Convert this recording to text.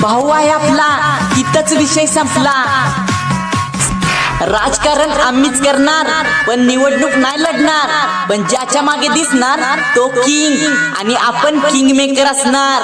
भाऊ आहे आपला इथंच विषय संपला. राजकारण आम्हीच करणार पण निवडणूक नाही लढणार. पण ज्याच्या मागे दिसणार तो किंग आणि आपण किंग मेकर असणार.